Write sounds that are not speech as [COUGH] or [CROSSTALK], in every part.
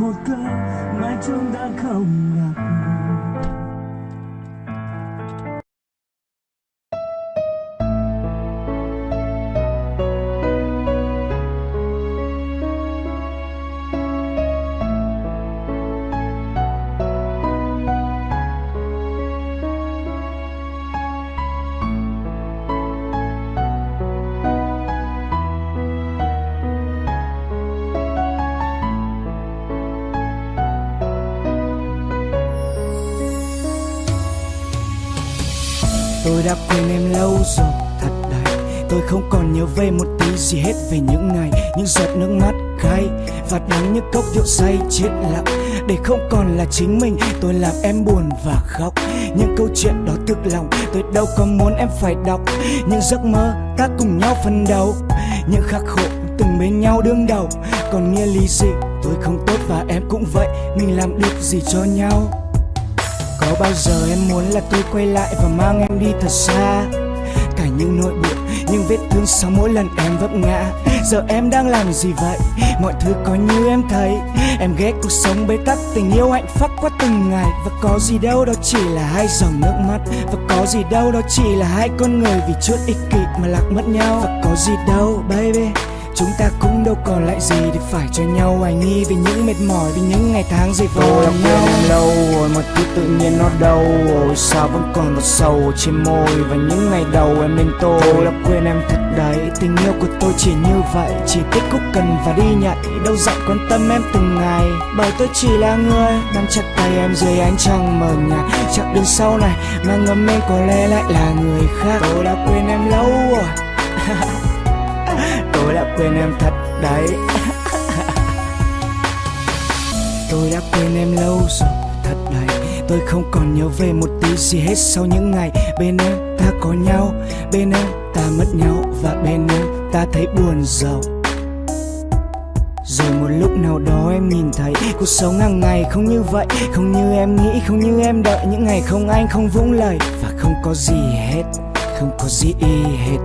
một câu mà chúng ta không gặp Tôi đã quên em lâu rồi, thật đấy. Tôi không còn nhớ về một tí gì hết về những ngày, Những giọt nước mắt cay Và đắng như cốc rượu say chết lặng. Để không còn là chính mình, Tôi làm em buồn và khóc. Những câu chuyện đó thực lòng, Tôi đâu có muốn em phải đọc. Những giấc mơ ta cùng nhau phân đấu, Những khắc khổ từng bên nhau đương đầu. Còn nghĩa lý gì? Tôi không tốt và em cũng vậy, Mình làm được gì cho nhau? Có bao giờ em muốn là tôi quay lại và mang em đi thật xa? Cả những nỗi buồn, những vết thương sau mỗi lần em vấp ngã. Giờ em đang làm gì vậy? Mọi thứ có như em thấy. Em ghét cuộc sống bế tắc, tình yêu hạnh phúc qua từng ngày. Và có gì đâu đó chỉ là hai dòng nước mắt. Và có gì đâu đó chỉ là hai con người vì chút ích kỷ mà lạc mất nhau. Và có gì đâu baby. Chúng ta cũng đâu còn lại gì để phải cho nhau. Hoài nghi Vì những mệt mỏi, vì những ngày tháng dày vò đã nhau. em lâu rồi mà thứ tự nhiên nó đâu Ôi sao vẫn còn một sầu trên môi Và những ngày đầu em bên tôi. Tôi đã quên em thật đấy Tình yêu của tôi chỉ như vậy. Chỉ thích khúc cần và đi nhạy Đâu dặn quan tâm em từng ngày. Bởi tôi chỉ là người Nắm chặt tay em dưới ánh trăng mờ nhạt. Chặng đường sau này Mà ngấm em có lẽ lại là người khác. Tôi đã quên em lâu rồi [LAUGHS] Tôi đã quên em thật đấy. Tôi đã quên em lâu rồi thật đấy Tôi không còn nhớ về một tí gì hết sau những ngày Bên em ta có nhau Bên em ta mất nhau Và bên em ta thấy buồn giàu. Rồi một lúc nào đó em nhìn thấy Cuộc sống hàng ngày không như vậy Không như em nghĩ, không như em đợi. Những ngày không anh, không vũng lời Và không có gì hết Không có gì hết.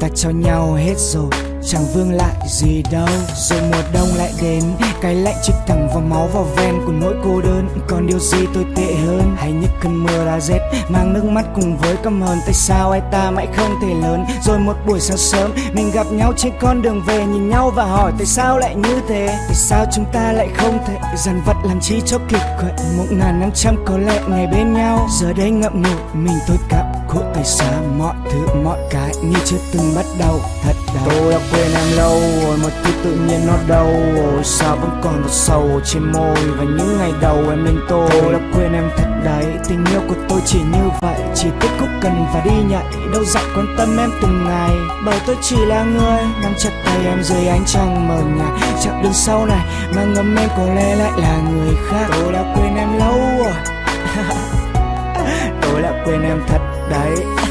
Ta cho nhau hết rồi Chẳng vương lại gì đâu, Rồi mùa đông lại đến. Cái lạnh chích thẳng vào máu vào ven của nỗi cô đơn. Còn điều gì tồi tệ hơn? Hay những cơn mưa đã rét, Mang nước mắt cùng với căm hờn Tại sao ai ta mãi không thể lớn? Rồi một buổi sáng sớm, Mình gặp nhau trên con đường về, Nhìn nhau và hỏi, tại sao lại như thế? Tại sao chúng ta lại không thể Dằn vặt làm chi cho kịch quậy Một ngàn năm trăm có lẽ ngày bên nhau. Giờ đây ngậm ngùi, mình tôi cảm khổ tại sao mọi thứ mọi cái như chưa từng bắt đầu. Thật đau Tôi đã quên em lâu rồi mà thứ tự nhiên nó đâu Ôi sao vẫn còn một sầu trên môi Và những ngày đầu em bên tôi? Tôi đã quên em thật đấy Tình yêu của tôi chỉ như vậy. Chỉ thích khúc cần và đi nhạy Đâu dặn quan tâm em từng ngày. Bởi tôi chỉ là người Nắm chặt tay em dưới ánh trăng mờ nhạt. Chặng đường sau này Mà ngấm em có lẽ lại là người khác. Tôi đã quên em lâu rồi [LAUGHS] quên em thật đấy.